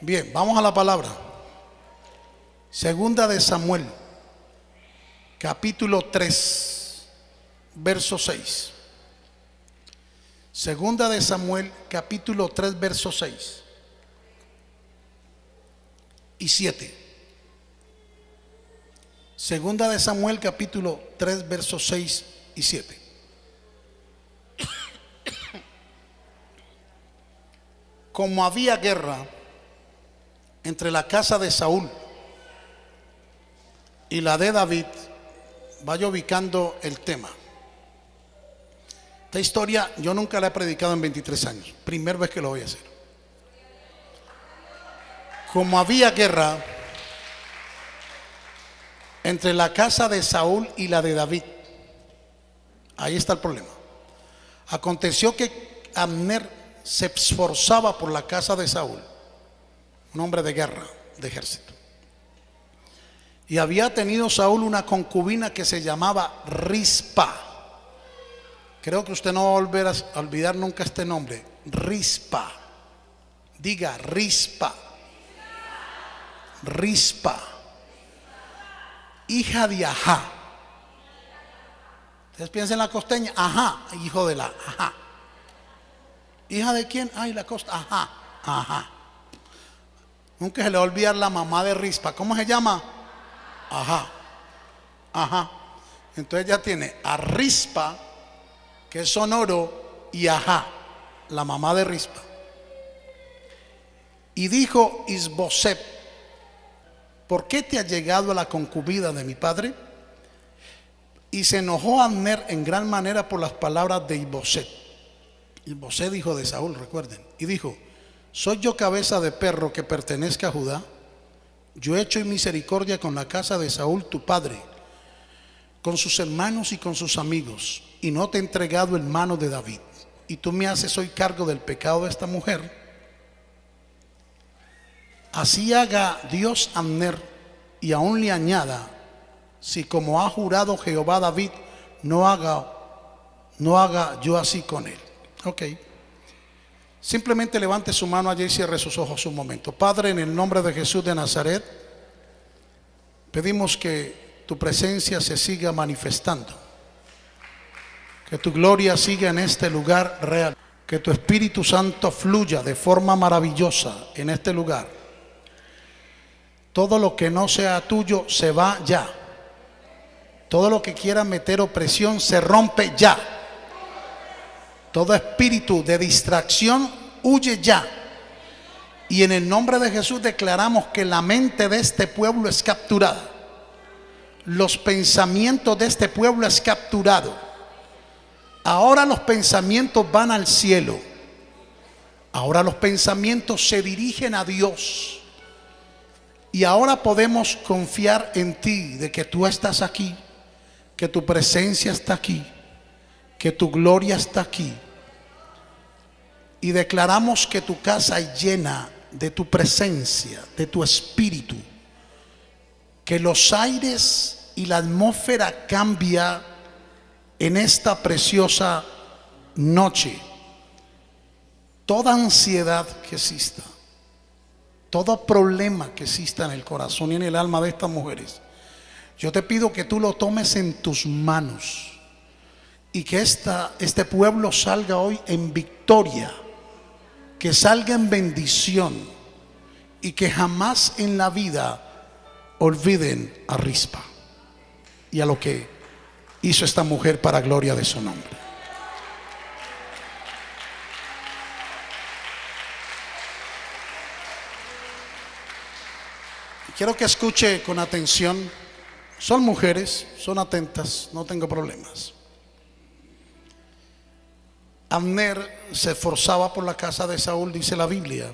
Bien, vamos a la palabra. Segunda de Samuel, capítulo 3, verso 6. Segunda de Samuel, capítulo 3, verso 6 y 7. Segunda de Samuel, capítulo 3, versos 6 y 7. Como había guerra entre la casa de Saúl y la de David, vaya ubicando el tema. Esta historia yo nunca la he predicado en 23 años, primera vez que lo voy a hacer. Como había guerra entre la casa de Saúl y la de David, ahí está el problema. Aconteció que Abner se esforzaba por la casa de Saúl, un hombre de guerra, de ejército. Y había tenido Saúl una concubina que se llamaba Rispa. Creo que usted no va a volver a olvidar nunca este nombre. Rispa. Diga Rispa. Rispa. Hija de Ajá. Ustedes piensan en la costeña. Ajá. Hijo de la Ajá. ¿Hija de quién? Ay, la costa. Ajá. Ajá. Nunca se le va a olvidar la mamá de Rispa. ¿Cómo se llama? Ajá. Ajá. Entonces ya tiene a Rispa, que es sonoro, y Ajá, la mamá de Rispa. Y dijo Isboset, ¿por qué te ha llegado a la concubida de mi padre? Y se enojó Abner en gran manera por las palabras de Isboset. Isboset hijo de Saúl, recuerden. Y dijo, ¿soy yo cabeza de perro que pertenezca a Judá? Yo he hecho misericordia con la casa de Saúl tu padre, con sus hermanos y con sus amigos, y no te he entregado en mano de David. Y tú me haces hoy cargo del pecado de esta mujer. Así haga Dios Amner y aún le añada, si como ha jurado Jehová David, no haga, no haga yo así con él. Ok. Simplemente levante su mano allí y cierre sus ojos un momento. Padre, en el nombre de Jesús de Nazaret, pedimos que tu presencia se siga manifestando. Que tu gloria siga en este lugar real. Que tu Espíritu Santo fluya de forma maravillosa en este lugar. Todo lo que no sea tuyo se va ya. Todo lo que quiera meter opresión se rompe ya. Todo espíritu de distracción huye ya. Y en el nombre de Jesús declaramos que la mente de este pueblo es capturada. Los pensamientos de este pueblo es capturado. Ahora los pensamientos van al cielo. Ahora los pensamientos se dirigen a Dios. Y ahora podemos confiar en ti de que tú estás aquí, que tu presencia está aquí, que tu gloria está aquí. Y declaramos que tu casa es llena de tu presencia, de tu espíritu. Que los aires y la atmósfera cambia en esta preciosa noche. Toda ansiedad que exista, todo problema que exista en el corazón y en el alma de estas mujeres, yo te pido que tú lo tomes en tus manos y que esta, este pueblo salga hoy en victoria, que salga en bendición y que jamás en la vida olviden a Rispa y a lo que hizo esta mujer para gloria de su nombre. Quiero que escuche con atención. Son mujeres, son atentas, no tengo problemas. Abner se esforzaba por la casa de Saúl, dice la Biblia.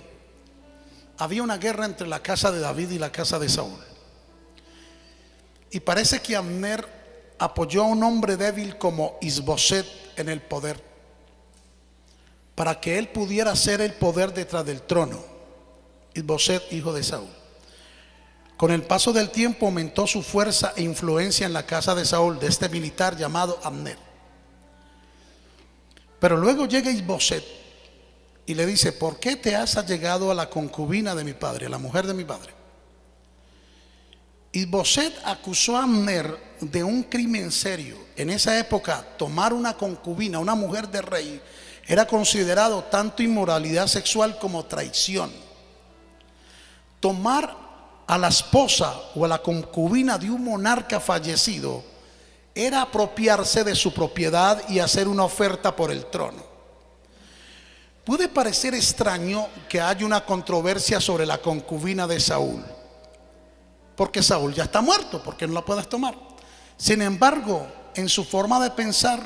Había una guerra entre la casa de David y la casa de Saúl. Y parece que Abner apoyó a un hombre débil como Isboset en el poder, para que él pudiera ser el poder detrás del trono. Isboset, hijo de Saúl. Con el paso del tiempo aumentó su fuerza e influencia en la casa de Saúl, de este militar llamado Abner. Pero luego llega Isboset y le dice, ¿por qué te has allegado a la concubina de mi padre, a la mujer de mi padre? Y Boset acusó a Amner de un crimen serio. En esa época, tomar una concubina, una mujer de rey, era considerado tanto inmoralidad sexual como traición. Tomar a la esposa o a la concubina de un monarca fallecido era apropiarse de su propiedad y hacer una oferta por el trono. Puede parecer extraño que haya una controversia sobre la concubina de Saúl, porque Saúl ya está muerto, porque no la puedes tomar. Sin embargo, en su forma de pensar,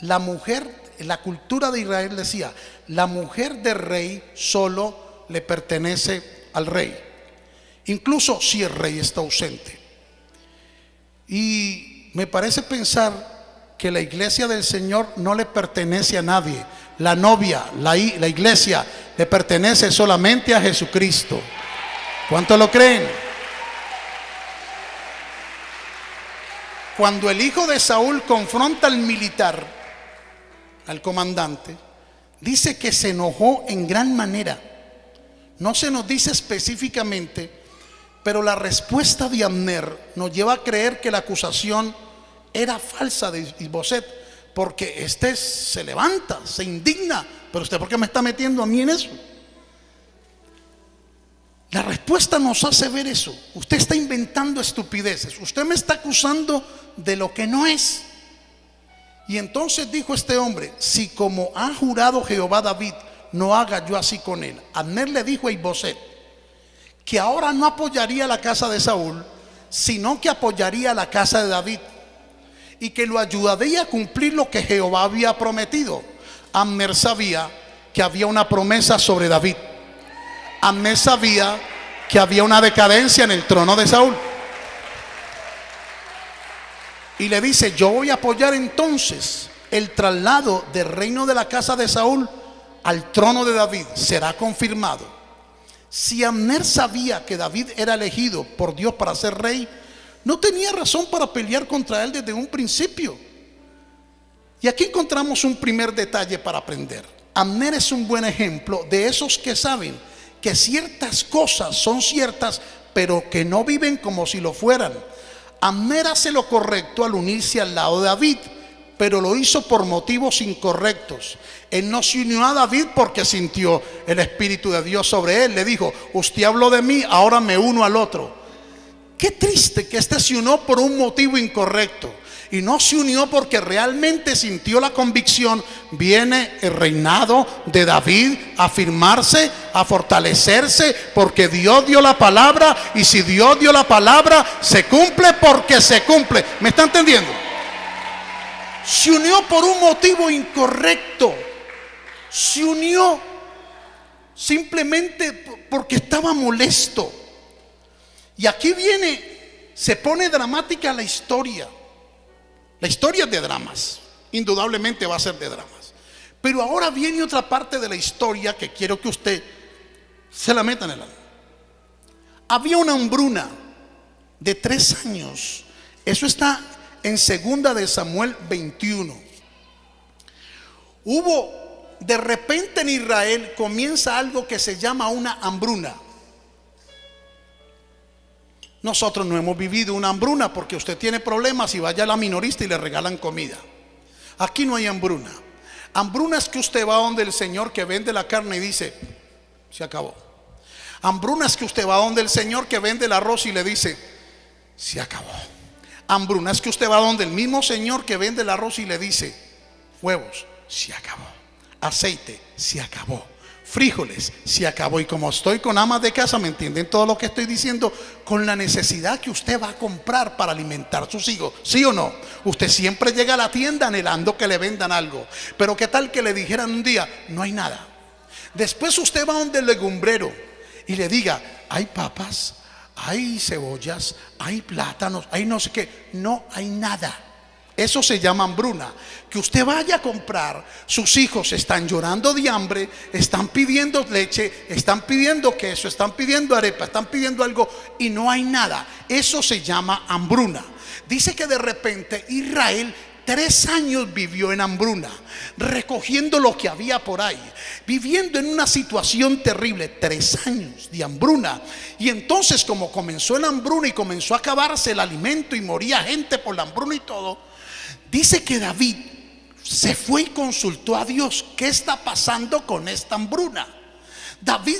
la mujer, la cultura de Israel decía, la mujer del rey solo le pertenece al rey, incluso si el rey está ausente. Y me parece pensar que la iglesia del Señor no le pertenece a nadie. La novia, la, iglesia, le pertenece solamente a Jesucristo. ¿Cuánto lo creen? Cuando el hijo de Saúl confronta al militar, al comandante, dice que se enojó en gran manera. No se nos dice específicamente pero la respuesta de Amner nos lleva a creer que la acusación era falsa de Isboset, porque este se levanta, se indigna. Pero usted, ¿por qué me está metiendo a mí en eso? La respuesta nos hace ver eso. Usted está inventando estupideces. Usted me está acusando de lo que no es. Y entonces dijo este hombre: Si como ha jurado Jehová David, no haga yo así con él. Amner le dijo a Isboset que ahora no apoyaría la casa de Saúl, sino que apoyaría la casa de David y que lo ayudaría a cumplir lo que Jehová había prometido. Amner sabía que había una promesa sobre David. Amner sabía que había una decadencia en el trono de Saúl. Y le dice, yo voy a apoyar entonces el traslado del reino de la casa de Saúl al trono de David. Será confirmado. Si Amner sabía que David era elegido por Dios para ser rey, no tenía razón para pelear contra él desde un principio. Y aquí encontramos un primer detalle para aprender. Amner es un buen ejemplo de esos que saben que ciertas cosas son ciertas, pero que no viven como si lo fueran. Amner hace lo correcto al unirse al lado de David pero lo hizo por motivos incorrectos. Él no se unió a David porque sintió el Espíritu de Dios sobre él. Le dijo, usted habló de mí, ahora me uno al otro. Qué triste que este se unió por un motivo incorrecto. Y no se unió porque realmente sintió la convicción. Viene el reinado de David a firmarse, a fortalecerse, porque Dios dio la palabra. Y si Dios dio la palabra, se cumple porque se cumple. ¿Me está entendiendo? se unió por un motivo incorrecto. Se unió simplemente porque estaba molesto. Y aquí viene, se pone dramática la historia. La historia es de dramas. Indudablemente va a ser de dramas. Pero ahora viene otra parte de la historia que quiero que usted se la meta en el alma. Había una hambruna de tres años. Eso está en segunda de Samuel 21. Hubo, de repente en Israel comienza algo que se llama una hambruna. Nosotros no hemos vivido una hambruna porque usted tiene problemas y vaya a la minorista y le regalan comida. Aquí no hay hambruna. Hambruna es que usted va donde el Señor que vende la carne y dice, se acabó. Hambruna es que usted va donde el Señor que vende el arroz y le dice, se acabó hambruna es que usted va donde el mismo señor que vende el arroz y le dice, huevos, se acabó. Aceite, se acabó. Frijoles, se acabó. Y como estoy con amas de casa, ¿me entienden todo lo que estoy diciendo? Con la necesidad que usted va a comprar para alimentar a sus hijos. ¿Sí o no? Usted siempre llega a la tienda anhelando que le vendan algo. Pero ¿qué tal que le dijeran un día, no hay nada? Después usted va donde el legumbrero y le diga, hay papas, hay cebollas, hay plátanos, hay no sé qué. No hay nada. Eso se llama hambruna. Que usted vaya a comprar, sus hijos están llorando de hambre, están pidiendo leche, están pidiendo queso, están pidiendo arepa, están pidiendo algo y no hay nada. Eso se llama hambruna. Dice que de repente Israel Tres años vivió en hambruna, recogiendo lo que había por ahí, viviendo en una situación terrible. Tres años de hambruna. Y entonces como comenzó la hambruna y comenzó a acabarse el alimento y moría gente por la hambruna y todo, dice que David se fue y consultó a Dios, ¿qué está pasando con esta hambruna? David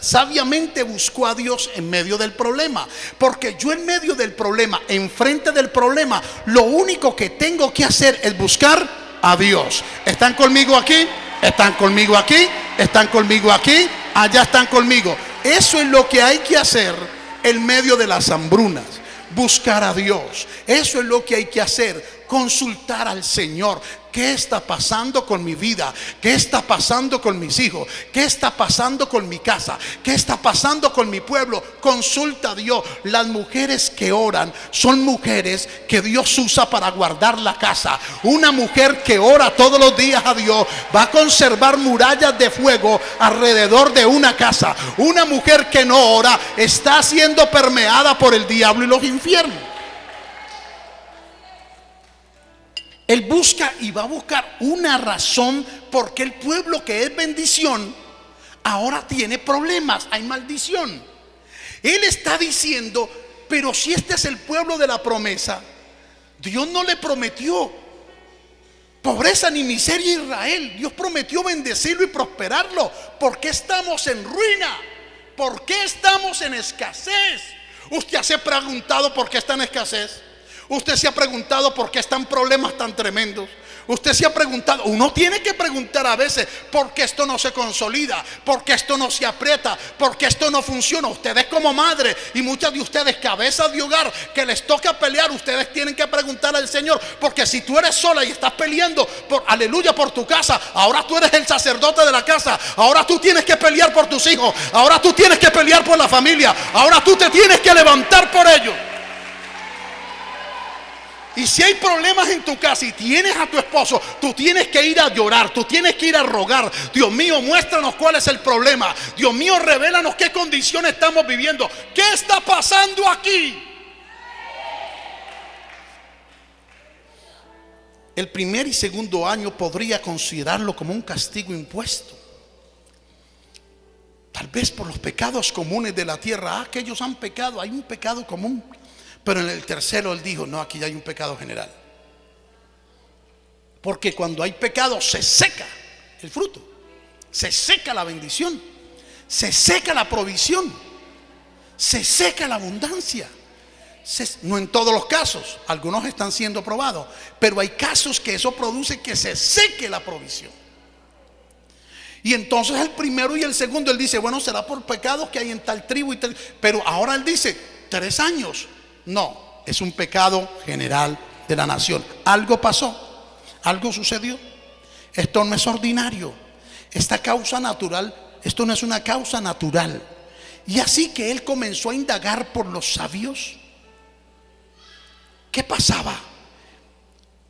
sabiamente buscó a Dios en medio del problema. Porque yo en medio del problema, enfrente del problema, lo único que tengo que hacer es buscar a Dios. ¿Están conmigo aquí? ¿Están conmigo aquí? ¿Están conmigo aquí? Allá están conmigo. Eso es lo que hay que hacer en medio de las hambrunas. Buscar a Dios. Eso es lo que hay que hacer. Consultar al Señor. ¿Qué está pasando con mi vida? ¿Qué está pasando con mis hijos? ¿Qué está pasando con mi casa? ¿Qué está pasando con mi pueblo? Consulta a Dios. Las mujeres que oran son mujeres que Dios usa para guardar la casa. Una mujer que ora todos los días a Dios va a conservar murallas de fuego alrededor de una casa. Una mujer que no ora está siendo permeada por el diablo y los infiernos. Él busca y va a buscar una razón porque el pueblo que es bendición ahora tiene problemas, hay maldición. Él está diciendo, pero si este es el pueblo de la promesa, Dios no le prometió pobreza ni miseria a Israel. Dios prometió bendecirlo y prosperarlo. ¿Por qué estamos en ruina? ¿Por qué estamos en escasez? ¿Usted se ha preguntado por qué está en escasez? Usted se ha preguntado por qué están problemas tan tremendos. Usted se ha preguntado, uno tiene que preguntar a veces por qué esto no se consolida, por qué esto no se aprieta, por qué esto no funciona. Ustedes como madre y muchas de ustedes cabezas de hogar que les toca pelear, ustedes tienen que preguntar al Señor, porque si tú eres sola y estás peleando por aleluya por tu casa, ahora tú eres el sacerdote de la casa, ahora tú tienes que pelear por tus hijos, ahora tú tienes que pelear por la familia, ahora tú te tienes que levantar por ellos. Y si hay problemas en tu casa y tienes a tu esposo, tú tienes que ir a llorar, tú tienes que ir a rogar. Dios mío, muéstranos cuál es el problema. Dios mío, revélanos qué condiciones estamos viviendo. ¿Qué está pasando aquí? El primer y segundo año podría considerarlo como un castigo impuesto. Tal vez por los pecados comunes de la tierra. Ah, que ellos han pecado, hay un pecado común. Pero en el tercero él dijo, no, aquí ya hay un pecado general. Porque cuando hay pecado se seca el fruto, se seca la bendición, se seca la provisión, se seca la abundancia. no en todos los casos, algunos están siendo probados, pero hay casos que eso produce que se seque la provisión. Y entonces el primero y el segundo, él dice, bueno, será por pecados que hay en tal tribu y tal. Pero ahora él dice, tres años. No, es un pecado general de la nación. Algo pasó, algo sucedió. Esto no es ordinario. Esta causa natural, esto no es una causa natural. Y así que él comenzó a indagar por los sabios. ¿Qué pasaba?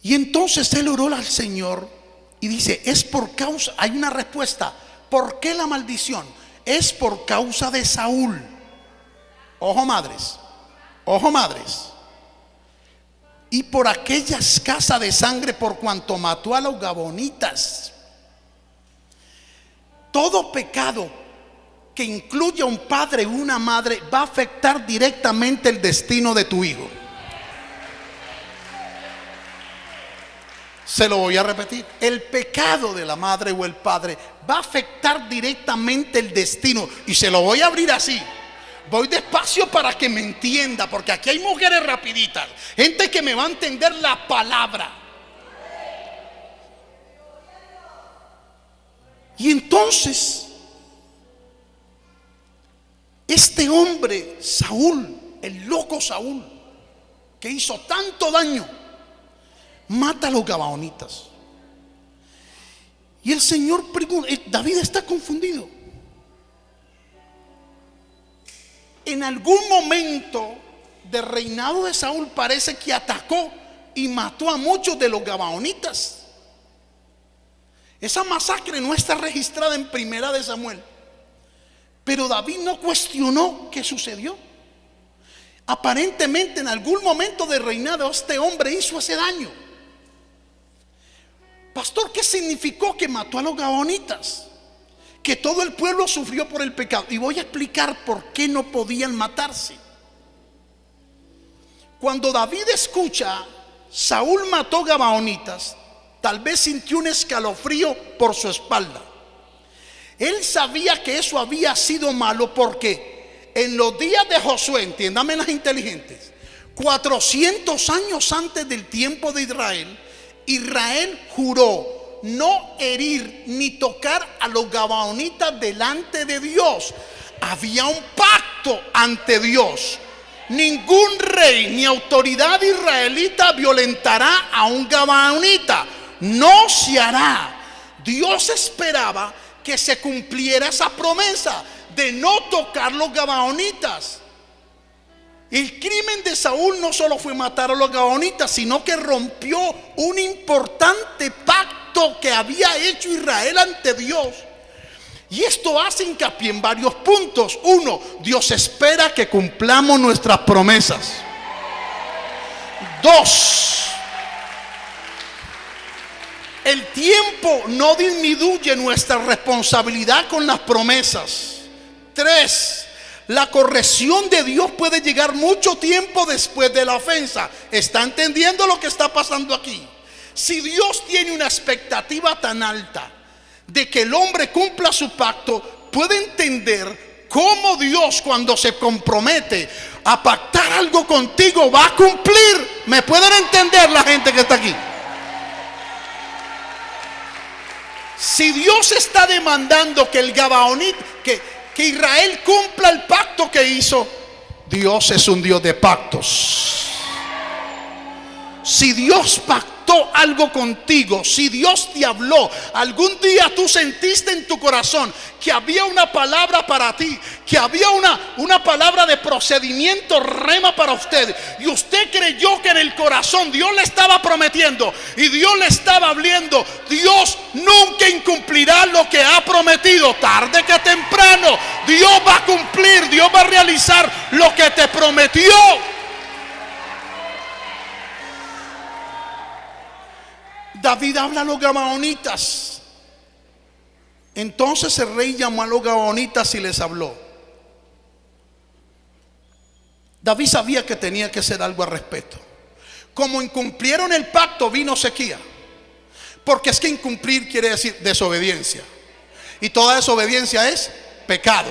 Y entonces él oró al Señor y dice, es por causa, hay una respuesta. ¿Por qué la maldición? Es por causa de Saúl. Ojo madres. Ojo madres. Y por aquella escasa de sangre por cuanto mató a los gabonitas. Todo pecado que incluya un padre y una madre va a afectar directamente el destino de tu hijo. Se lo voy a repetir. El pecado de la madre o el padre va a afectar directamente el destino. Y se lo voy a abrir así. Voy despacio para que me entienda, porque aquí hay mujeres rapiditas, gente que me va a entender la palabra. Y entonces, este hombre, Saúl, el loco Saúl, que hizo tanto daño, mata a los gabaonitas. Y el Señor pregunta, eh, David está confundido. En algún momento del reinado de Saúl parece que atacó y mató a muchos de los gabaonitas. Esa masacre no está registrada en primera de Samuel. Pero David no cuestionó qué sucedió. Aparentemente en algún momento del reinado este hombre hizo ese daño. Pastor, ¿qué significó que mató a los gabaonitas? Que todo el pueblo sufrió por el pecado. Y voy a explicar por qué no podían matarse. Cuando David escucha, Saúl mató gabaonitas, tal vez sintió un escalofrío por su espalda. Él sabía que eso había sido malo porque en los días de Josué, entiéndame las inteligentes, 400 años antes del tiempo de Israel, Israel juró no herir ni tocar a los gabaonitas delante de Dios. Había un pacto ante Dios. Ningún rey ni autoridad israelita violentará a un gabaonita. No se hará. Dios esperaba que se cumpliera esa promesa de no tocar los gabaonitas. El crimen de Saúl no solo fue matar a los gabaonitas, sino que rompió un importante pacto que había hecho Israel ante Dios. Y esto hace hincapié en varios puntos. Uno, Dios espera que cumplamos nuestras promesas. Dos, el tiempo no disminuye nuestra responsabilidad con las promesas. Tres, la corrección de Dios puede llegar mucho tiempo después de la ofensa. ¿Está entendiendo lo que está pasando aquí? Si Dios tiene una expectativa tan alta de que el hombre cumpla su pacto, puede entender cómo Dios cuando se compromete a pactar algo contigo va a cumplir. ¿Me pueden entender la gente que está aquí? Si Dios está demandando que el Gabaonit, que, que Israel cumpla el pacto que hizo, Dios es un Dios de pactos. Si Dios pactó algo contigo, si Dios te habló, algún día tú sentiste en tu corazón que había una palabra para ti, que había una, una palabra de procedimiento rema para usted, y usted creyó que en el corazón Dios le estaba prometiendo y Dios le estaba hablando, Dios nunca incumplirá lo que ha prometido, tarde que temprano, Dios va a cumplir, Dios va a realizar lo que te prometió. David habla a los gabaonitas. Entonces el rey llamó a los gabaonitas y les habló. David sabía que tenía que hacer algo al respecto. Como incumplieron el pacto, vino sequía. Porque es que incumplir quiere decir desobediencia. Y toda desobediencia es pecado.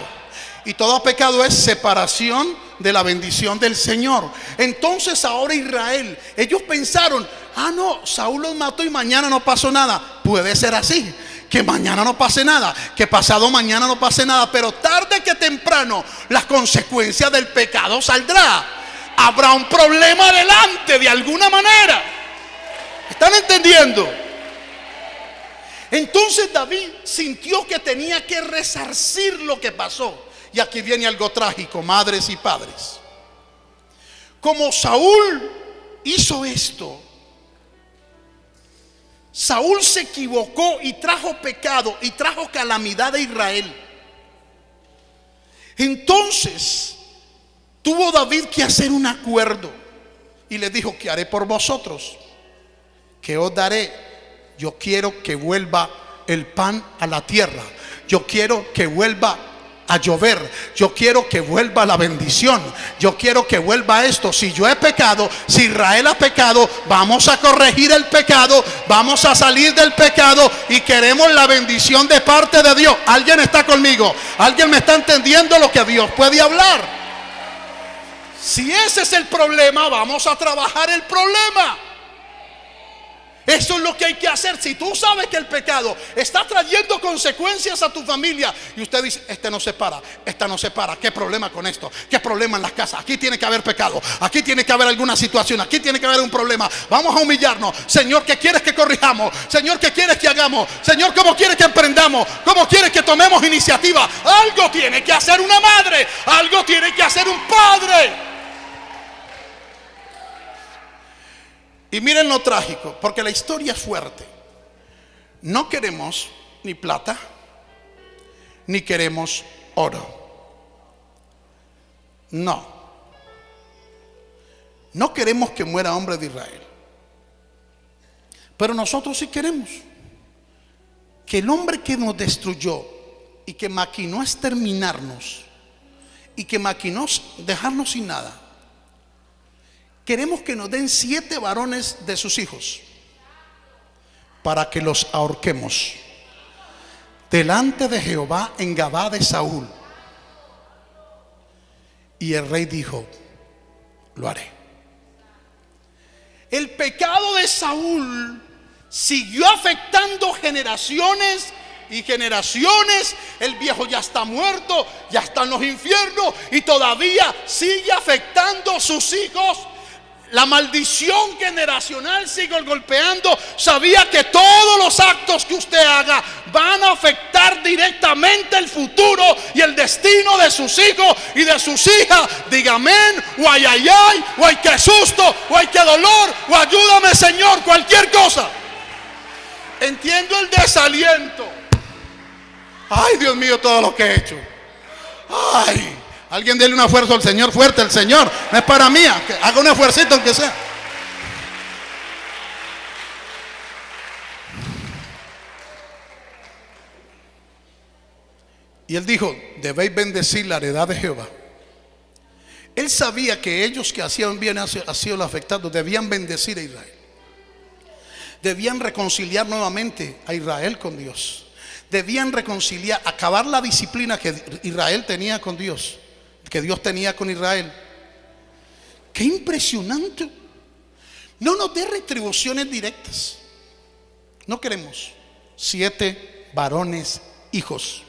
Y todo pecado es separación de la bendición del Señor. Entonces ahora Israel, ellos pensaron, ah, no, Saúl los mató y mañana no pasó nada. Puede ser así. Que mañana no pase nada, que pasado mañana no pase nada, pero tarde que temprano las consecuencias del pecado saldrá. Habrá un problema adelante de alguna manera. ¿Están entendiendo? Entonces David sintió que tenía que resarcir lo que pasó. Y aquí viene algo trágico, madres y padres. Como Saúl hizo esto, Saúl se equivocó y trajo pecado y trajo calamidad a Israel. Entonces tuvo David que hacer un acuerdo y le dijo, ¿qué haré por vosotros? ¿Qué os daré? Yo quiero que vuelva el pan a la tierra. Yo quiero que vuelva a llover. Yo quiero que vuelva la bendición. Yo quiero que vuelva esto. Si yo he pecado, si Israel ha pecado, vamos a corregir el pecado, vamos a salir del pecado y queremos la bendición de parte de Dios. ¿Alguien está conmigo? ¿Alguien me está entendiendo lo que Dios puede hablar? Si ese es el problema, vamos a trabajar el problema. Eso es lo que hay que hacer. Si tú sabes que el pecado está trayendo consecuencias a tu familia y usted dice, este no se para, esta no se para, ¿qué problema con esto? ¿Qué problema en las casas? Aquí tiene que haber pecado, aquí tiene que haber alguna situación, aquí tiene que haber un problema. Vamos a humillarnos. Señor, ¿qué quieres que corrijamos? Señor, ¿qué quieres que hagamos? Señor, ¿cómo quieres que emprendamos? ¿Cómo quieres que tomemos iniciativa? Algo tiene que hacer una madre, algo tiene que hacer un padre. Y miren lo trágico, porque la historia es fuerte. No queremos ni plata, ni queremos oro. No. No queremos que muera hombre de Israel. Pero nosotros sí queremos. que el hombre que nos destruyó y que maquinó exterminarnos y que maquinó dejarnos sin nada, queremos que nos den siete varones de sus hijos para que los ahorquemos delante de Jehová en Gabá de Saúl. Y el rey dijo, lo haré. El pecado de Saúl siguió afectando generaciones y generaciones. El viejo ya está muerto, ya está en los infiernos y todavía sigue afectando sus hijos la maldición generacional sigue golpeando. Sabía que todos los actos que usted haga van a afectar directamente el futuro y el destino de sus hijos y de sus hijas. Diga amén, o ay, ay, ay, o ay, qué susto, o ay, qué dolor, o ayúdame, Señor, cualquier cosa. Entiendo el desaliento. Ay, Dios mío, todo lo que he hecho. Ay. Alguien déle un esfuerzo al Señor fuerte, el Señor. No es para mí. haga un esfuerzo aunque sea. Y él dijo, debéis bendecir la heredad de Jehová. Él sabía que ellos que hacían bien sido los afectados debían bendecir a Israel. Debían reconciliar nuevamente a Israel con Dios. Debían reconciliar, acabar la disciplina que Israel tenía con Dios que Dios tenía con Israel. Qué impresionante. No nos dé retribuciones directas. No queremos siete varones hijos.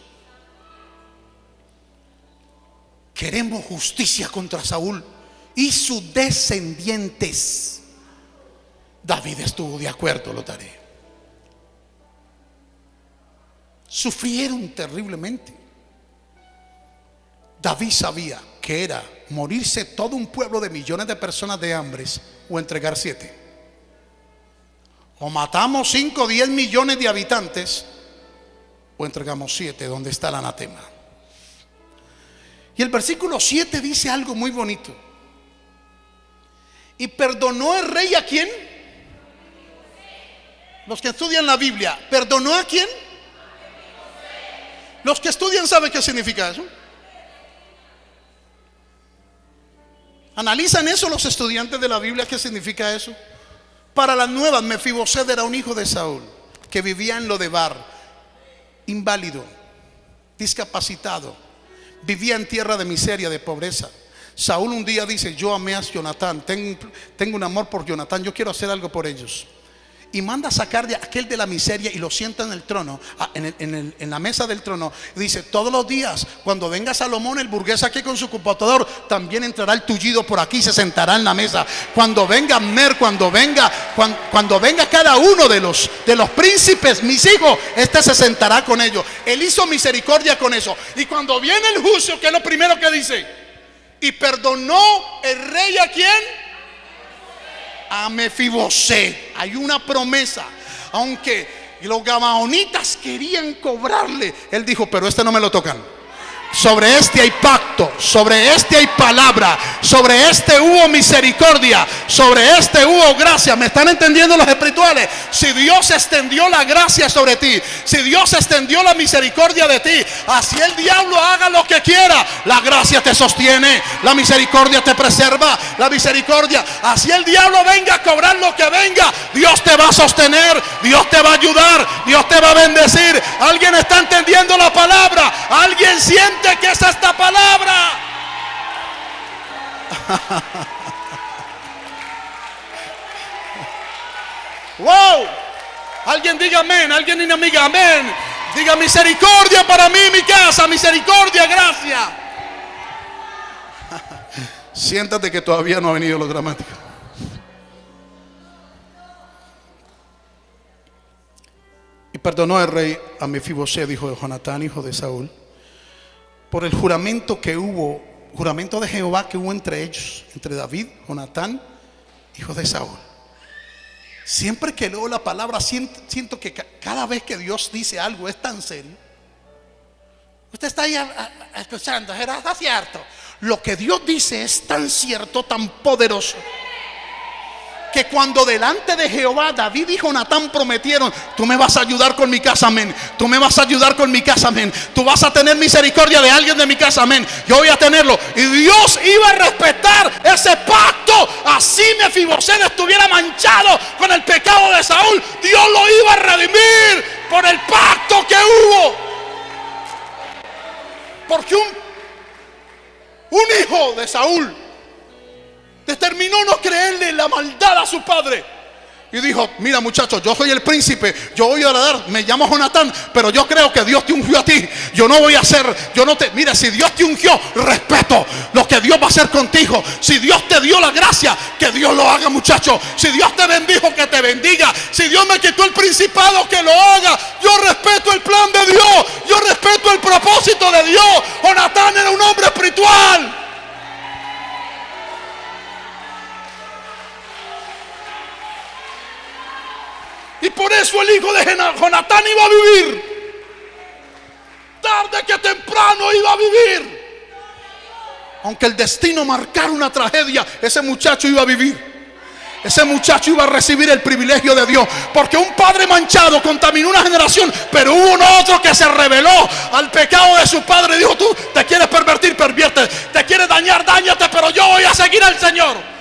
Queremos justicia contra Saúl y sus descendientes. David estuvo de acuerdo, lo daré. Sufrieron terriblemente. David sabía que era morirse todo un pueblo de millones de personas de hambres o entregar siete. O matamos 5 o 10 millones de habitantes o entregamos siete, donde está el anatema. Y el versículo 7 dice algo muy bonito. Y perdonó el rey a quién? Los que estudian la Biblia, ¿perdonó a quién? Los que estudian saben qué significa eso. ¿Analizan eso los estudiantes de la Biblia? ¿Qué significa eso? Para las nuevas, Mefiboset era un hijo de Saúl que vivía en lo de Bar, inválido, discapacitado, vivía en tierra de miseria, de pobreza. Saúl un día dice, yo amé a Jonatán, tengo, tengo un amor por Jonatán, yo quiero hacer algo por ellos y manda a sacar de aquel de la miseria y lo sienta en el trono, en, la mesa del trono. dice, todos los días, cuando venga Salomón, el burgués aquí con su computador, también entrará el tullido por aquí y se sentará en la mesa. Cuando venga Mer, cuando venga, cuando, venga cada uno de los, de los príncipes, mis hijos, este se sentará con ellos. Él hizo misericordia con eso. Y cuando viene el juicio, que es lo primero que dice, y perdonó el rey a quien a Mefiboset. Hay una promesa. Aunque los gabaonitas querían cobrarle, él dijo, pero este no me lo tocan. Sobre este hay pacto, sobre este hay palabra, sobre este hubo misericordia, sobre este hubo gracia. ¿Me están entendiendo los espirituales? Si Dios extendió la gracia sobre ti, si Dios extendió la misericordia de ti, así el diablo haga lo que quiera, la gracia te sostiene, la misericordia te preserva, la misericordia. Así el diablo venga a cobrar lo que venga, Dios te va a sostener, Dios te va a ayudar, Dios te va a bendecir. ¿Alguien está entendiendo la palabra? ¿Alguien siente? Que es esta palabra. wow. Alguien diga amén. Alguien diga amiga amén. Diga misericordia para mí, mi casa. Misericordia, gracias. Siéntate que todavía no ha venido lo dramático. Y perdonó el rey a Mefibosé, hijo de Jonatán, hijo de Saúl por el juramento que hubo, juramento de Jehová que hubo entre ellos, entre David, Jonatán, hijo de Saúl. Siempre que leo la palabra, siento, que cada vez que Dios dice algo es tan serio. Usted está ahí escuchando, ¿será cierto? Lo que Dios dice es tan cierto, tan poderoso, que cuando delante de Jehová David y Jonatán prometieron, tú me vas a ayudar con mi casa, amén. Tú me vas a ayudar con mi casa, amén. Tú vas a tener misericordia de alguien de mi casa, amén. Yo voy a tenerlo. Y Dios iba a respetar ese pacto. Así Mefiboset estuviera manchado con el pecado de Saúl. Dios lo iba a redimir por el pacto que hubo. Porque un, un hijo de Saúl determinó no creerle la maldad a su padre. Y dijo, mira muchachos, yo soy el príncipe, yo voy a dar, me llamo Jonatán, pero yo creo que Dios te ungió a ti. Yo no voy a hacer, yo no te, mira, si Dios te ungió, respeto lo que Dios va a hacer contigo. Si Dios te dio la gracia, que Dios lo haga muchachos. Si Dios te bendijo, que te bendiga. Si Dios me quitó el principado, que lo haga. Yo respeto el plan de Dios, yo respeto el propósito de Dios. Jonatán era un hombre espiritual. Y por eso el hijo de Jonatán iba a vivir. Tarde que temprano iba a vivir. Aunque el destino marcara una tragedia, ese muchacho iba a vivir. Ese muchacho iba a recibir el privilegio de Dios. Porque un padre manchado contaminó una generación. Pero hubo un otro que se reveló al pecado de su padre. Dijo, tú te quieres pervertir, pervierte. Te quieres dañar, dañate. Pero yo voy a seguir al Señor.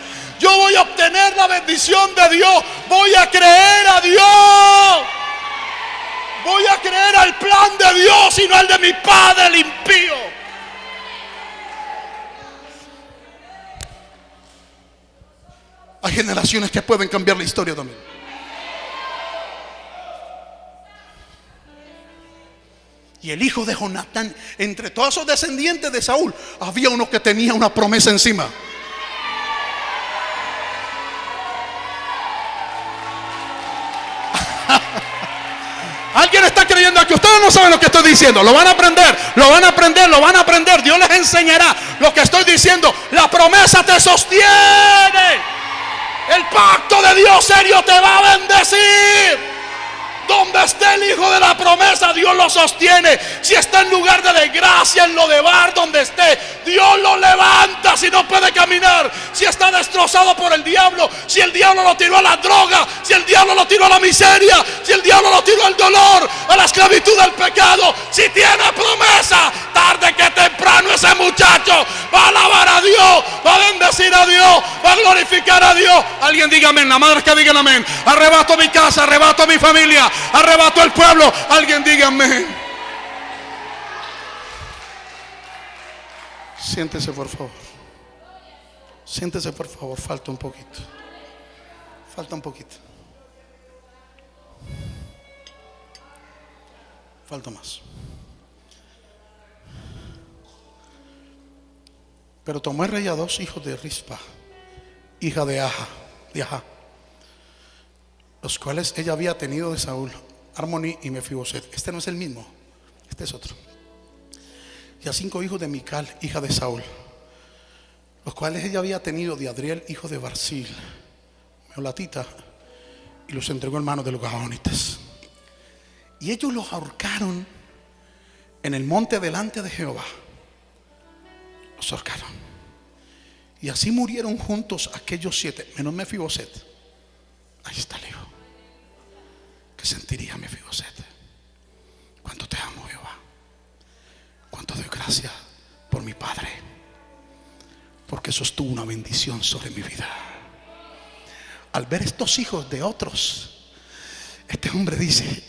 Yo voy a obtener la bendición de Dios. Voy a creer a Dios. Voy a creer al plan de Dios y no al de mi padre el impío. Hay generaciones que pueden cambiar la historia también. Y el hijo de Jonatán, entre todos esos descendientes de Saúl, había uno que tenía una promesa encima. Alguien está creyendo que ustedes no saben lo que estoy diciendo. Lo van a aprender, lo van a aprender, lo van a aprender. Dios les enseñará lo que estoy diciendo. La promesa te sostiene. El pacto de Dios serio te va a bendecir. Donde esté el hijo de la promesa, Dios lo sostiene. Si está en lugar de desgracia, en lo de bar, donde esté, Dios lo levanta si no puede caminar. Si está destrozado por el diablo, si el diablo lo tiró a la droga, si el diablo lo tiró a la miseria, si el diablo lo tiró al dolor, a la esclavitud del pecado. Si tiene promesa, tarde que temprano ese muchacho va a alabar Dios, va a bendecir a Dios, va a glorificar a Dios. Alguien diga amén, la madre que diga amén. Arrebato mi casa, arrebato mi familia arrebató el pueblo. Alguien diga amén. Siéntese por favor. Siéntese por favor. Falta un poquito. Falta un poquito. Falta más. Pero tomó el rey a dos hijos de Rispa, hija de Aja, de Aja los cuales ella había tenido de Saúl, Armoni y Mefiboset. Este no es el mismo, este es otro. Y a cinco hijos de Mical, hija de Saúl, los cuales ella había tenido de Adriel, hijo de Barcil, Meolatita, y los entregó en manos de los gabonitas. Y ellos los ahorcaron en el monte delante de Jehová. Los. Y así murieron juntos aquellos siete, menos Mefiboset. Ahí está el hijo. ¿Qué sentiría mi Fiboset? Cuánto te amo, Jehová. Cuánto doy gracias por mi Padre. Porque sostuvo una bendición sobre mi vida. Al ver estos hijos de otros, este hombre dice,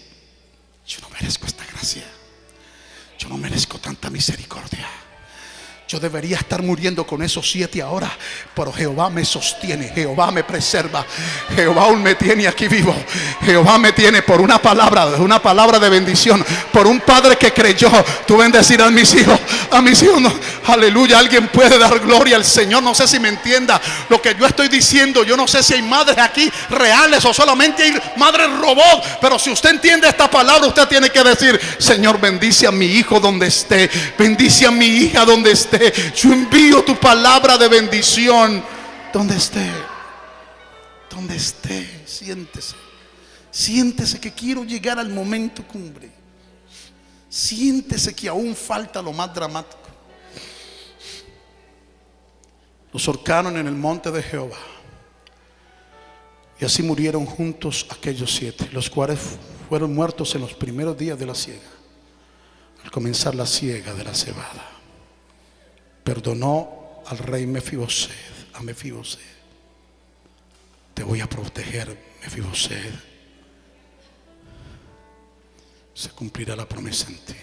yo no merezco esta gracia. Yo no merezco tanta misericordia. Yo debería estar muriendo con esos siete ahora, pero Jehová me sostiene, Jehová me preserva, Jehová aún me tiene aquí vivo, Jehová me tiene por una palabra, una palabra de bendición, por un padre que creyó. Tú bendecir a mis hijos, a mis hijos, aleluya. Alguien puede dar gloria al Señor. No sé si me entienda lo que yo estoy diciendo. Yo no sé si hay madres aquí reales o solamente hay madres robot, pero si usted entiende esta palabra, usted tiene que decir: Señor, bendice a mi hijo donde esté, bendice a mi hija donde esté. Yo envío tu palabra de bendición donde esté. Donde esté, siéntese. Siéntese que quiero llegar al momento cumbre. Siéntese que aún falta lo más dramático. Los horcaron en el monte de Jehová. Y así murieron juntos aquellos siete, los cuales fueron muertos en los primeros días de la siega, al comenzar la siega de la cebada. Perdonó al rey Mefiboset, a Mefiboset. Te voy a proteger, Mefiboset. Se cumplirá la promesa en ti.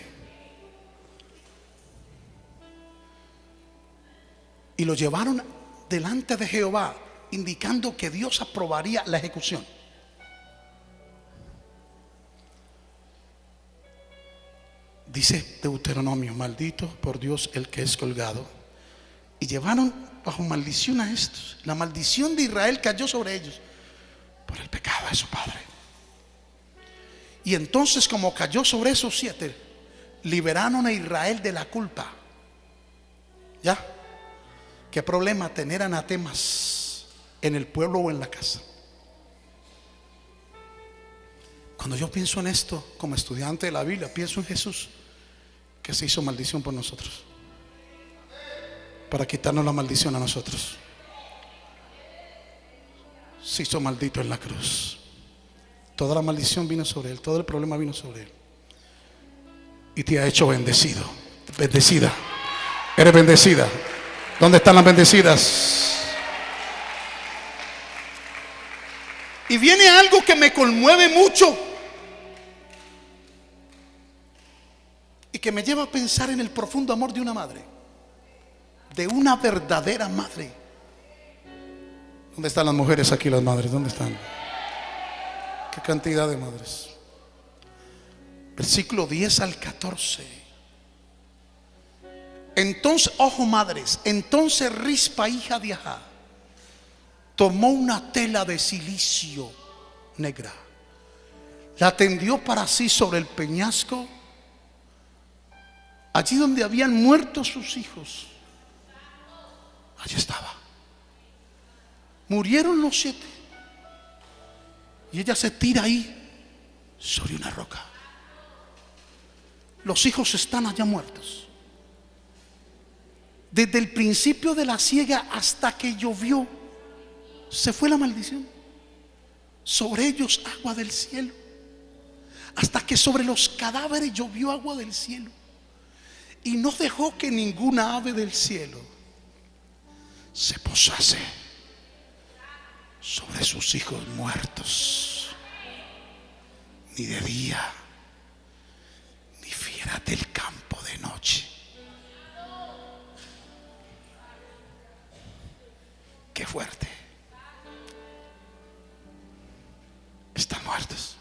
Y lo llevaron delante de Jehová, indicando que Dios aprobaría la ejecución. Dice Deuteronomio, maldito por Dios el que es colgado. Y llevaron bajo maldición a estos. La maldición de Israel cayó sobre ellos por el pecado de su padre. Y entonces como cayó sobre esos siete, liberaron a Israel de la culpa. ¿Ya? ¿Qué problema tener anatemas en el pueblo o en la casa? Cuando yo pienso en esto como estudiante de la Biblia, pienso en Jesús que se hizo maldición por nosotros. Para quitarnos la maldición a nosotros. Se hizo maldito en la cruz. Toda la maldición vino sobre él, todo el problema vino sobre él. Y te ha hecho bendecido, bendecida. Eres bendecida. ¿Dónde están las bendecidas? Y viene algo que me conmueve mucho que me lleva a pensar en el profundo amor de una madre, de una verdadera madre. ¿Dónde están las mujeres aquí, las madres? ¿Dónde están? ¿Qué cantidad de madres? Versículo 10 al 14. Entonces, ojo madres, entonces Rispa, hija de Ajá, tomó una tela de silicio negra, la tendió para sí sobre el peñasco, allí donde habían muerto sus hijos. Allí estaba. Murieron los siete. Y ella se tira ahí sobre una roca. Los hijos están allá muertos. Desde el principio de la siega hasta que llovió, se fue la maldición. Sobre ellos agua del cielo. Hasta que sobre los cadáveres llovió agua del cielo. Y no dejó que ninguna ave del cielo se posase sobre sus hijos muertos. Ni de día, ni fiera del campo de noche. Qué fuerte. Están muertos.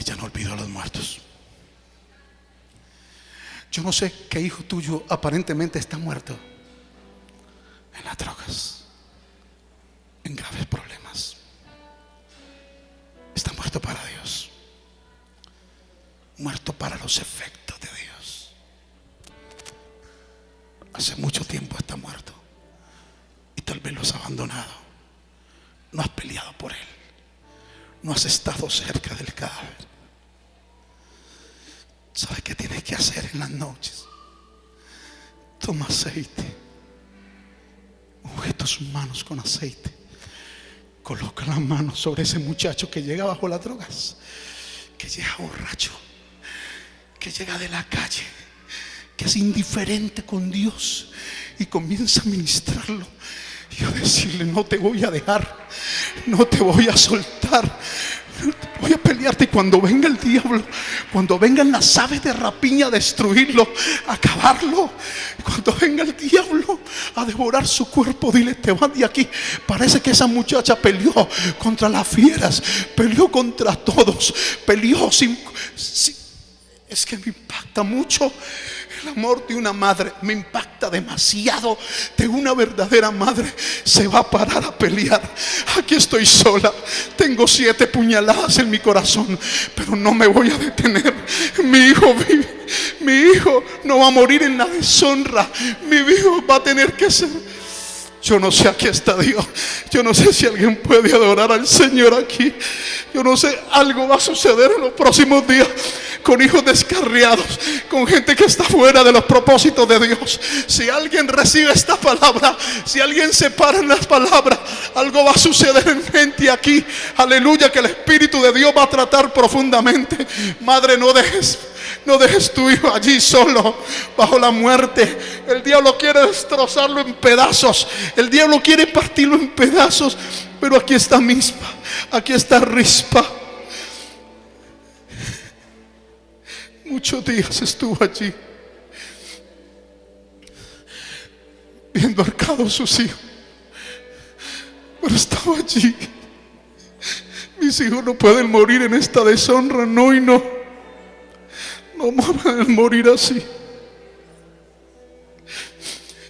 Ella no olvidó a los muertos. Yo no sé qué hijo tuyo aparentemente está muerto en las drogas, en graves problemas. Está muerto para Dios, muerto para los efectos de Dios. Hace mucho tiempo está muerto y tal vez lo has abandonado. No has peleado por él, no has estado cerca del cadáver. ¿Sabes qué tienes que hacer en las noches? Toma aceite. Unge tus manos con aceite. Coloca las manos sobre ese muchacho que llega bajo las drogas. Que llega borracho. Que llega de la calle. Que es indiferente con Dios. Y comienza a ministrarlo. Y a decirle, no te voy a dejar. No te voy a soltar. Voy a pelearte y cuando venga el diablo, cuando vengan las aves de rapiña a destruirlo, a acabarlo, cuando venga el diablo a devorar su cuerpo, dile, te vas de aquí. Parece que esa muchacha peleó contra las fieras, peleó contra todos, peleó sin... sin es que me impacta mucho el amor de una madre, me impacta demasiado de una verdadera madre. Se va a parar a pelear. Aquí estoy sola, tengo siete puñaladas en mi corazón, pero no me voy a detener. Mi hijo vive, mi hijo no va a morir en la deshonra. Mi hijo va a tener que ser yo no sé, aquí está Dios. Yo no sé si alguien puede adorar al Señor aquí. Yo no sé, algo va a suceder en los próximos días. con hijos descarriados, con gente que está fuera de los propósitos de Dios. Si alguien recibe esta palabra, si alguien se para en las palabras, algo va a suceder en gente aquí. Aleluya, que el Espíritu de Dios va a tratar profundamente. Madre, no dejes no dejes tu hijo allí solo bajo la muerte. El diablo quiere destrozarlo en pedazos. El diablo quiere partirlo en pedazos. Pero aquí está misma. Aquí está rispa. Muchos días estuvo allí. Viendo arcados sus hijos. Pero estaba allí. Mis hijos no pueden morir en esta deshonra. No y no. No morir así.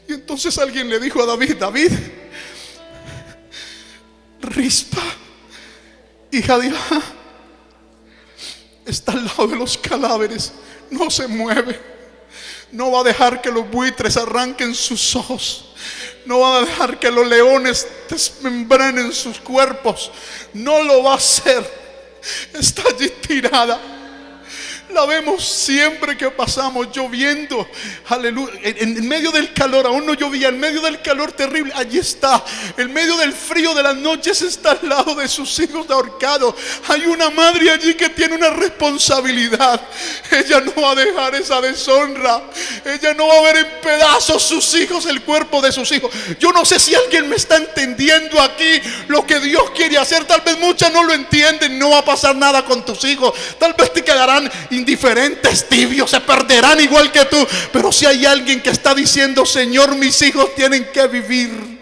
Y entonces alguien le dijo a David, David, Rispa, hija de Iván, está al lado de los cadáveres, no se mueve. No va a dejar que los buitres arranquen sus ojos. No va a dejar que los leones desmembrenen sus cuerpos. No lo va a hacer. Está allí tirada. La vemos siempre que pasamos lloviendo. Aleluya. En, medio del calor, aún no llovía. En medio del calor terrible, allí está. En medio del frío de las noches está al lado de sus hijos ahorcados. Hay una madre allí que tiene una responsabilidad. Ella no va a dejar esa deshonra. Ella no va a ver en pedazos sus hijos, el cuerpo de sus hijos. Yo no sé si alguien me está entendiendo aquí lo que Dios quiere hacer. Tal vez muchas no lo entienden. No va a pasar nada con tus hijos. Tal vez te quedarán indiferentes, tibios, se perderán igual que tú. Pero si hay alguien que está diciendo, Señor, mis hijos tienen que vivir.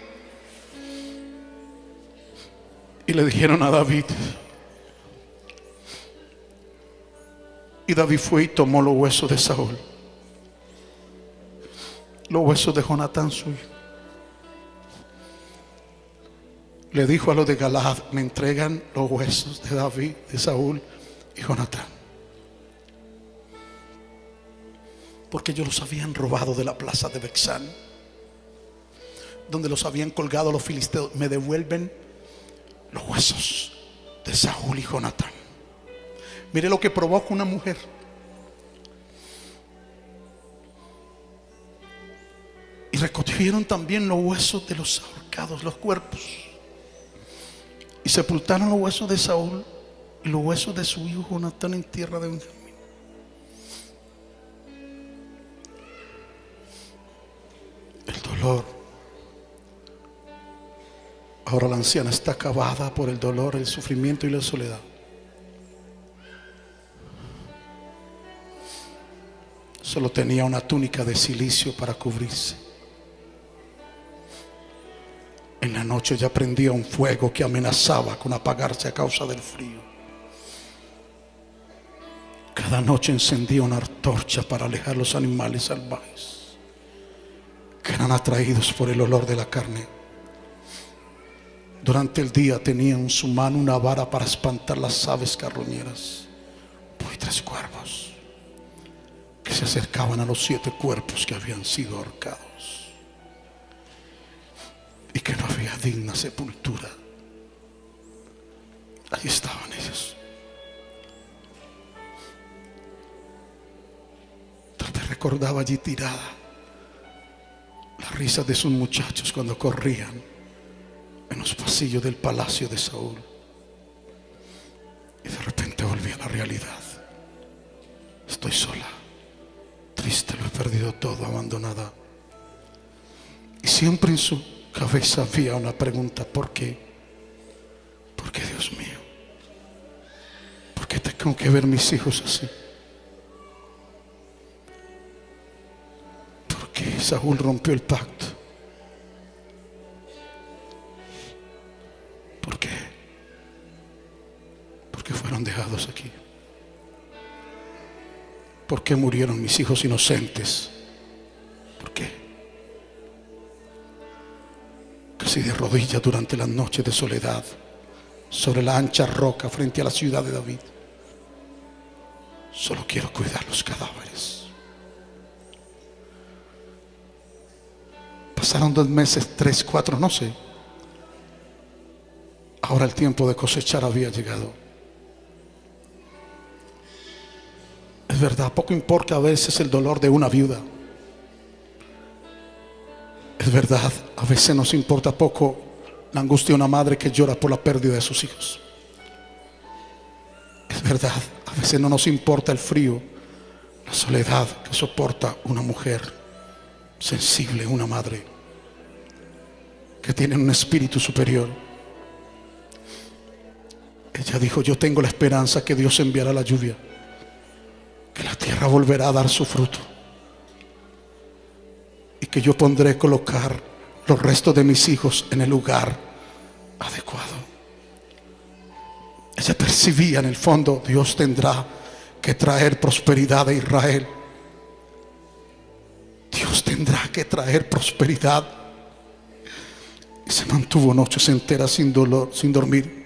Y le dijeron a David. Y David fue y tomó los huesos de Saúl. Los huesos de Jonatán su hijo. Le dijo a los de Galad, me entregan los huesos de David, de Saúl y Jonatán. Porque ellos los habían robado de la plaza de Bexán, donde los habían colgado los filisteos. Me devuelven los huesos de Saúl y Jonatán. Mire lo que provoca una mujer. Y recogieron también los huesos de los ahorcados, los cuerpos. Y sepultaron los huesos de Saúl y los huesos de su hijo Jonatán en tierra de Benjamín. El dolor. Ahora la anciana está acabada por el dolor, el sufrimiento y la soledad. Solo tenía una túnica de silicio para cubrirse. En la noche ya prendía un fuego que amenazaba con apagarse a causa del frío. Cada noche encendía una antorcha para alejar los animales salvajes que eran atraídos por el olor de la carne. Durante el día tenía en su mano una vara para espantar las aves carroñeras, tres cuervos que se acercaban a los siete cuerpos que habían sido ahorcados y que no había digna sepultura. Allí estaban ellos. Vez recordaba allí tirada la risa de sus muchachos cuando corrían en los pasillos del palacio de Saúl. Y de repente volví a la realidad. Estoy sola, triste, lo he perdido todo, abandonada. Y siempre en su cabeza había una pregunta, ¿por qué? ¿Por qué Dios mío? ¿Por qué tengo que ver mis hijos así? Saúl rompió el pacto. ¿Por qué? Porque fueron dejados aquí. ¿Por qué murieron mis hijos inocentes? ¿Por qué? Casi de rodillas durante las noches de soledad, sobre la ancha roca frente a la ciudad de David. Solo quiero cuidar los cadáveres. Pasaron dos meses, tres, cuatro, no sé. Ahora el tiempo de cosechar había llegado. Es verdad, poco importa a veces el dolor de una viuda. Es verdad, a veces nos importa poco la angustia de una madre que llora por la pérdida de sus hijos. Es verdad, a veces no nos importa el frío, la soledad que soporta una mujer sensible, una madre que tiene un espíritu superior. Ella dijo, yo tengo la esperanza que Dios enviará la lluvia, que la tierra volverá a dar su fruto y que yo pondré colocar los restos de mis hijos en el lugar adecuado. Ella percibía en el fondo, Dios tendrá que traer prosperidad a Israel. Dios tendrá que traer prosperidad. Y se mantuvo noches enteras sin dolor, sin dormir.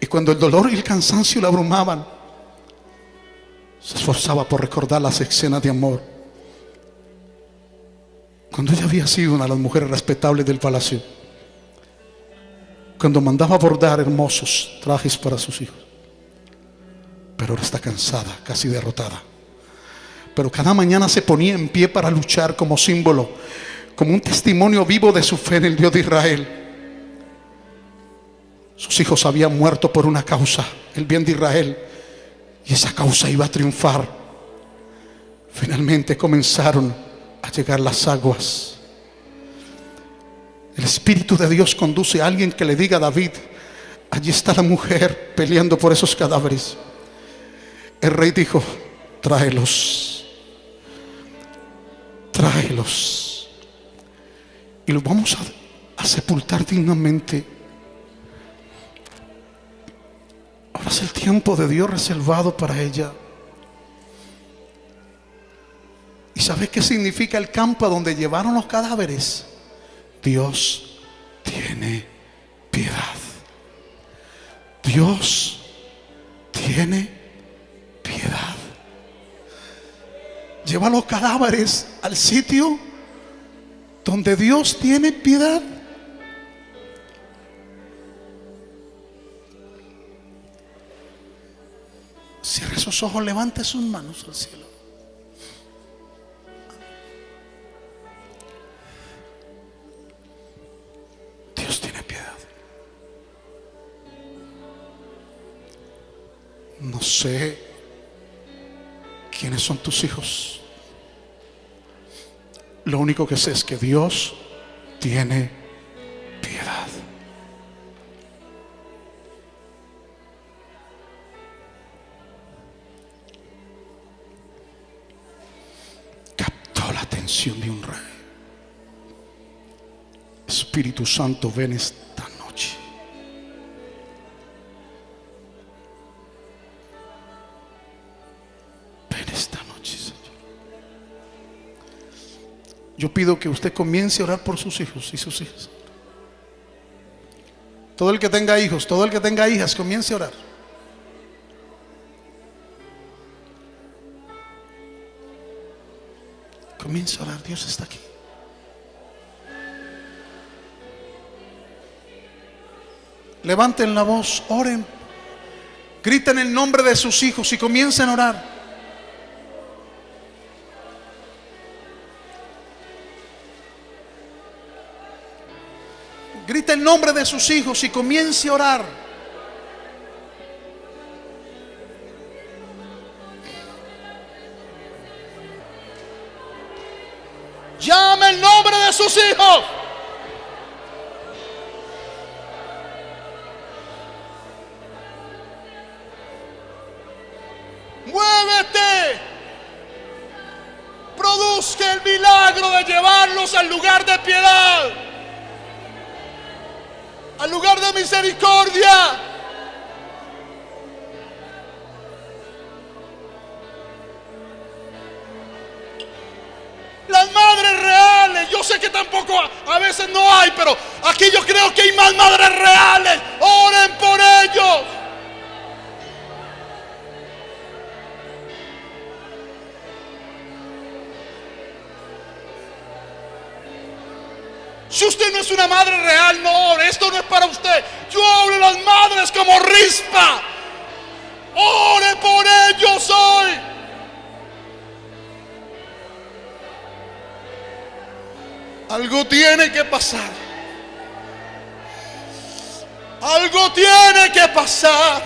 Y cuando el dolor y el cansancio la abrumaban, se esforzaba por recordar las escenas de amor. Cuando ella había sido una de las mujeres respetables del palacio cuando mandaba bordar hermosos trajes para sus hijos. Pero ahora está cansada, casi derrotada. Pero cada mañana se ponía en pie para luchar como símbolo, como un testimonio vivo de su fe en el Dios de Israel. Sus hijos habían muerto por una causa, el bien de Israel, y esa causa iba a triunfar. Finalmente comenzaron a llegar las aguas el Espíritu de Dios conduce a alguien que le diga a David, allí está la mujer peleando por esos cadáveres. El rey dijo, tráelos, tráelos. Y los vamos a, a sepultar dignamente. Ahora es el tiempo de Dios reservado para ella. ¿Y sabe qué significa el campo a donde llevaron los cadáveres? Dios tiene piedad. Dios tiene piedad. Lleva los cadáveres al sitio donde Dios tiene piedad. Cierre sus ojos, levante sus manos al cielo. Dios tiene piedad. No sé quiénes son tus hijos. Lo único que sé es que Dios tiene piedad. Captó la atención de un rey. Espíritu Santo, ven esta Yo pido que usted comience a orar por sus hijos y sus hijas. Todo el que tenga hijos, todo el que tenga hijas, comience a orar. Comience a orar, Dios está aquí. Levanten la voz, oren, griten el nombre de sus hijos y comiencen a orar. Nombre de sus hijos y comience a orar. Llame el nombre de sus hijos. Muévete. Produzca el milagro de llevarlos al lugar de piedad. Al lugar de misericordia. Las madres reales, yo sé que tampoco a, veces no hay, pero aquí yo creo que hay más madres reales. Si usted no es una madre real, no ore. Esto no es para usted. Yo hablo a las madres como rispa. Ore por ellos hoy. Algo tiene que pasar. Algo tiene que pasar.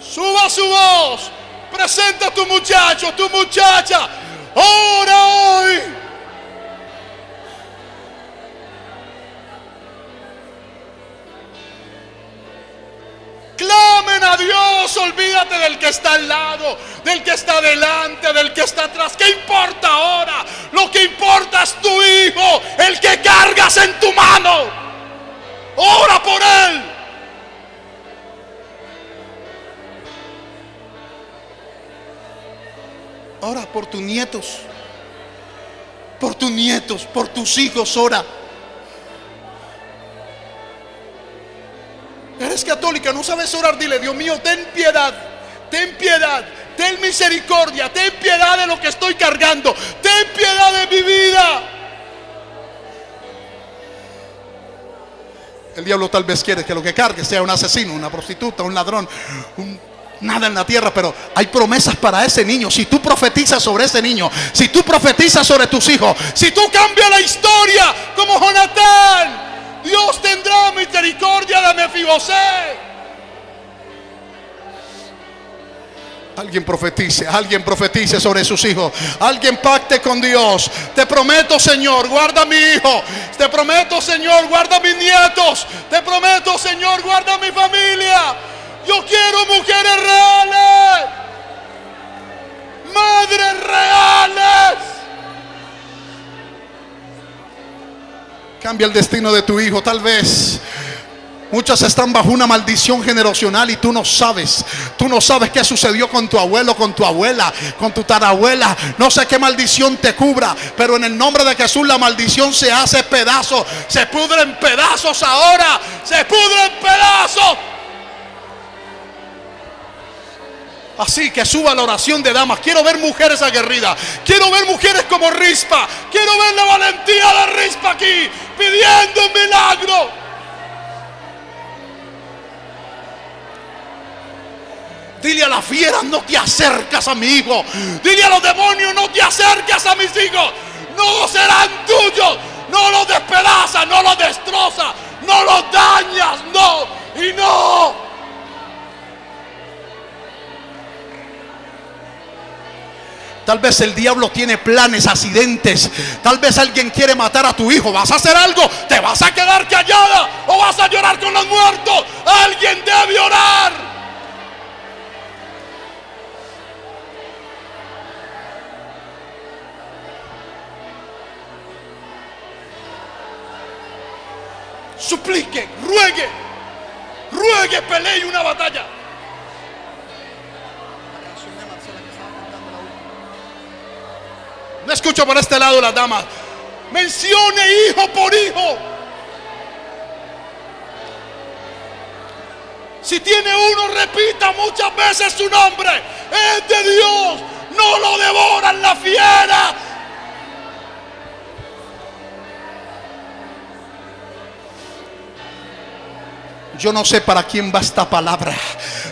Suba su voz. Presenta a tu muchacho, tu muchacha. Ora hoy. Clamen a Dios, olvídate del que está al lado, del que está delante, del que está atrás. ¿Qué importa ahora? Lo que importa es tu hijo, el que cargas en tu mano. Ora por él. Ora por tus nietos, por tus nietos, por tus hijos, ora. Eres católica, no sabes orar, dile, Dios mío, ten piedad, ten piedad, ten misericordia, ten piedad de lo que estoy cargando, ten piedad de mi vida. El diablo tal vez quiere que lo que cargue sea un asesino, una prostituta, un ladrón, nada en la tierra, pero hay promesas para ese niño. Si tú profetizas sobre ese niño, si tú profetizas sobre tus hijos, si tú cambias la historia como Jonatán, Dios tendrá misericordia de Mefiboset. Alguien profetice, alguien profetice sobre sus hijos. Alguien pacte con Dios. Te prometo, Señor, guarda a mi hijo. Te prometo, Señor, guarda a mis nietos. Te prometo, Señor, guarda a mi familia. Yo quiero mujeres reales. Madres reales. Cambia el destino de tu hijo, tal vez. Muchas están bajo una maldición generacional y tú no sabes. Tú no sabes qué sucedió con tu abuelo, con tu abuela, con tu tarabuela. No sé qué maldición te cubra, pero en el nombre de Jesús la maldición se hace pedazos. Se pudre en pedazos ahora. Se pudre en pedazos. Así que suba la oración de damas. Quiero ver mujeres aguerridas. Quiero ver mujeres como Rispa. Quiero ver la valentía de Rispa aquí pidiendo un milagro. Dile a las fieras, no te acercas a mi hijo. Dile a los demonios, no te acercas a mis hijos. No serán tuyos. No los despedazas, no los destrozas, Tal vez el diablo tiene planes, accidentes. Tal vez alguien quiere matar a tu hijo. ¿Vas a hacer algo? ¿Te vas a quedar callada? ¿O vas a llorar con los muertos? Alguien debe orar. suplique, ruegue, ruegue, pelee una batalla. No escucho por este lado las damas. Mencione hijo por hijo. Si tiene uno, repita muchas veces su nombre. Es de Dios. No lo devoran la fiera Yo no sé para quién va esta palabra.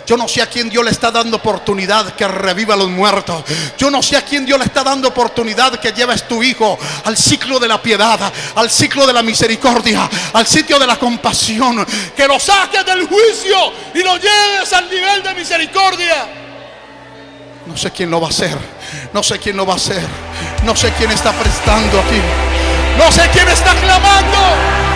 Yo no sé a quién Dios le está dando oportunidad que reviva a los muertos. Yo no sé a quién Dios le está dando oportunidad que lleves tu hijo al ciclo de la piedad, al ciclo de la misericordia, al sitio de la compasión. Que lo saques del juicio y lo lleves al nivel de misericordia. No sé quién lo va a hacer. No sé quién lo va a hacer. No sé quién está prestando aquí. No sé quién está clamando.